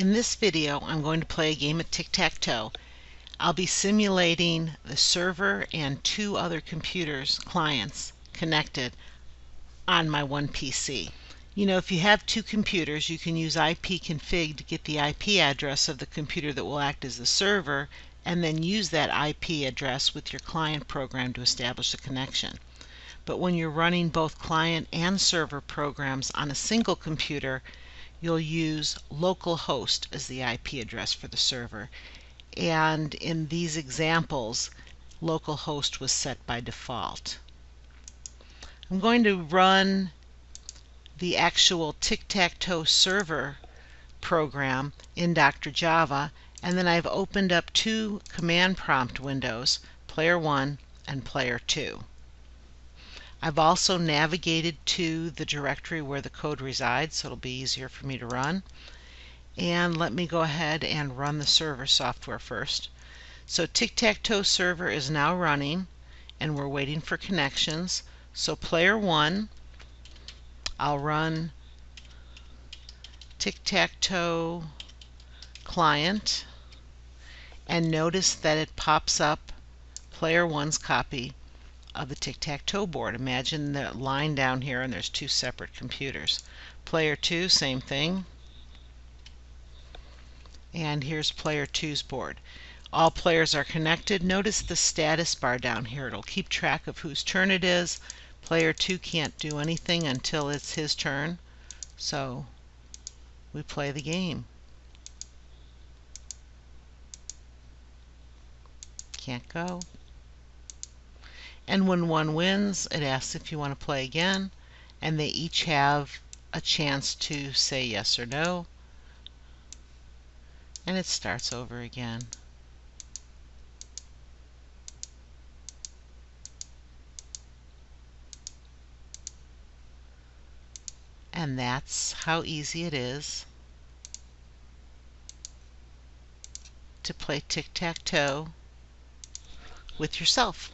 In this video I'm going to play a game of tic-tac-toe. I'll be simulating the server and two other computers, clients, connected on my one PC. You know, if you have two computers, you can use ipconfig to get the IP address of the computer that will act as the server and then use that IP address with your client program to establish a connection. But when you're running both client and server programs on a single computer, you'll use localhost as the IP address for the server. And in these examples, localhost was set by default. I'm going to run the actual tic-tac-toe server program in Dr. Java and then I've opened up two command prompt windows, player 1 and player 2. I've also navigated to the directory where the code resides so it'll be easier for me to run. And let me go ahead and run the server software first. So Tic-Tac-Toe server is now running and we're waiting for connections. So player 1, I'll run Tic-Tac-Toe client and notice that it pops up player 1's copy of the tic-tac-toe board. Imagine the line down here and there's two separate computers. Player 2, same thing. And here's player 2's board. All players are connected. Notice the status bar down here. It'll keep track of whose turn it is. Player 2 can't do anything until it's his turn. So we play the game. Can't go. And when one wins, it asks if you want to play again. And they each have a chance to say yes or no. And it starts over again. And that's how easy it is to play tic-tac-toe with yourself.